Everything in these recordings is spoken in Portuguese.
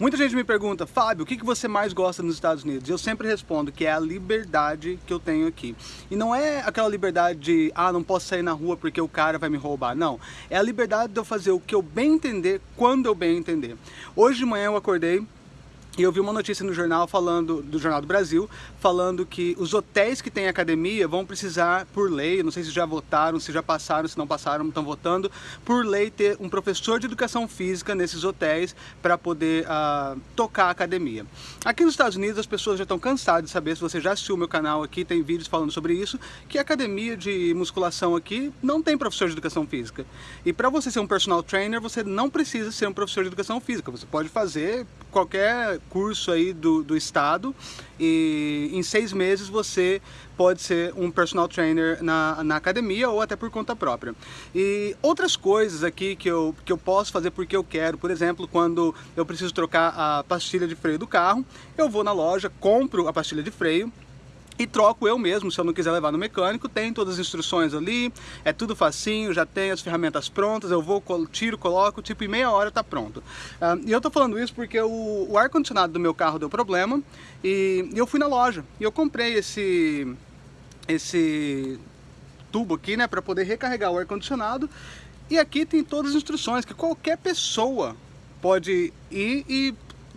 Muita gente me pergunta, Fábio, o que você mais gosta nos Estados Unidos? Eu sempre respondo que é a liberdade que eu tenho aqui. E não é aquela liberdade de, ah, não posso sair na rua porque o cara vai me roubar. Não, é a liberdade de eu fazer o que eu bem entender, quando eu bem entender. Hoje de manhã eu acordei, e eu vi uma notícia no jornal falando, do Jornal do Brasil, falando que os hotéis que têm academia vão precisar, por lei, não sei se já votaram, se já passaram, se não passaram, estão votando, por lei ter um professor de educação física nesses hotéis para poder uh, tocar a academia. Aqui nos Estados Unidos as pessoas já estão cansadas de saber, se você já assistiu o meu canal aqui, tem vídeos falando sobre isso, que a academia de musculação aqui não tem professor de educação física. E para você ser um personal trainer, você não precisa ser um professor de educação física, você pode fazer qualquer curso aí do, do estado e em seis meses você pode ser um personal trainer na, na academia ou até por conta própria. E outras coisas aqui que eu, que eu posso fazer porque eu quero, por exemplo, quando eu preciso trocar a pastilha de freio do carro, eu vou na loja, compro a pastilha de freio, e troco eu mesmo, se eu não quiser levar no mecânico, tem todas as instruções ali, é tudo facinho, já tem as ferramentas prontas, eu vou, tiro, coloco, tipo em meia hora tá pronto. Uh, e eu tô falando isso porque o, o ar-condicionado do meu carro deu problema e, e eu fui na loja e eu comprei esse, esse tubo aqui, né, para poder recarregar o ar-condicionado e aqui tem todas as instruções que qualquer pessoa pode ir e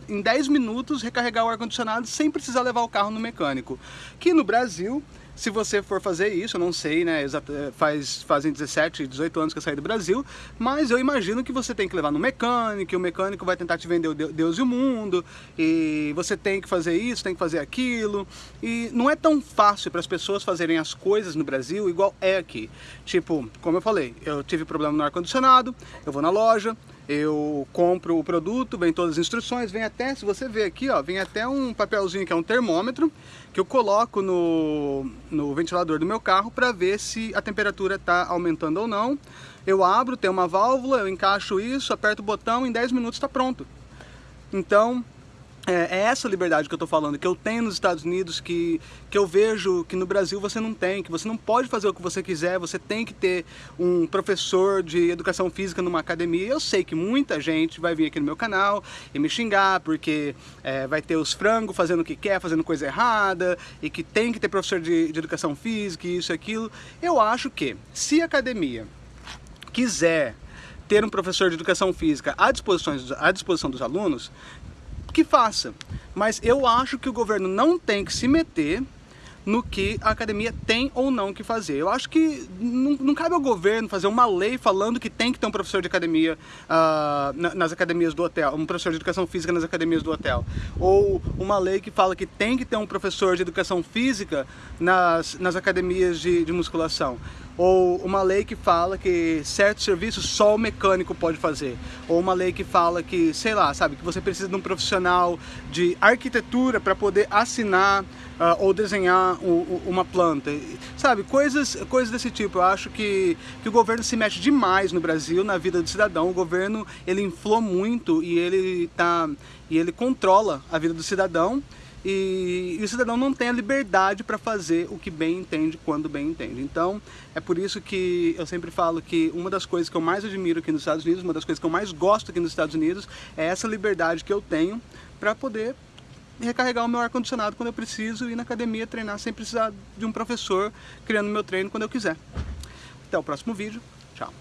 em 10 minutos recarregar o ar-condicionado sem precisar levar o carro no mecânico. Que no Brasil, se você for fazer isso, eu não sei, né, faz, fazem 17, 18 anos que eu saí do Brasil, mas eu imagino que você tem que levar no mecânico, e o mecânico vai tentar te vender o Deus e o mundo, e você tem que fazer isso, tem que fazer aquilo, e não é tão fácil para as pessoas fazerem as coisas no Brasil igual é aqui. Tipo, como eu falei, eu tive problema no ar-condicionado, eu vou na loja, eu compro o produto, vem todas as instruções, vem até, se você ver aqui, ó, vem até um papelzinho que é um termômetro, que eu coloco no, no ventilador do meu carro para ver se a temperatura está aumentando ou não. Eu abro, tem uma válvula, eu encaixo isso, aperto o botão, em 10 minutos está pronto. Então, é, é, essa liberdade que eu estou falando, que eu tenho nos Estados Unidos, que, que eu vejo que no Brasil você não tem, que você não pode fazer o que você quiser, você tem que ter um professor de educação física numa academia. Eu sei que muita gente vai vir aqui no meu canal e me xingar, porque é, vai ter os frangos fazendo o que quer, fazendo coisa errada, e que tem que ter professor de, de educação física, isso e aquilo. Eu acho que, se a academia quiser ter um professor de educação física à disposição, à disposição dos alunos, que faça. Mas eu acho que o governo não tem que se meter no que a academia tem ou não que fazer. Eu acho que não, não cabe ao governo fazer uma lei falando que tem que ter um professor de academia uh, nas academias do hotel, um professor de educação física nas academias do hotel. Ou uma lei que fala que tem que ter um professor de educação física nas, nas academias de, de musculação ou uma lei que fala que certos serviços só o mecânico pode fazer, ou uma lei que fala que, sei lá, sabe, que você precisa de um profissional de arquitetura para poder assinar uh, ou desenhar uma planta, sabe, coisas, coisas desse tipo. Eu acho que, que o governo se mexe demais no Brasil, na vida do cidadão, o governo ele inflou muito e ele, tá, e ele controla a vida do cidadão, e, e, o cidadão não tem a liberdade para fazer o que bem entende quando bem entende. Então, é por isso que eu sempre falo que uma das coisas que eu mais admiro aqui nos Estados Unidos, uma das coisas que eu mais gosto aqui nos Estados Unidos, é essa liberdade que eu tenho para poder recarregar o meu ar-condicionado quando eu preciso e ir na academia treinar sem precisar de um professor criando meu treino quando eu quiser. Até o próximo vídeo. Tchau.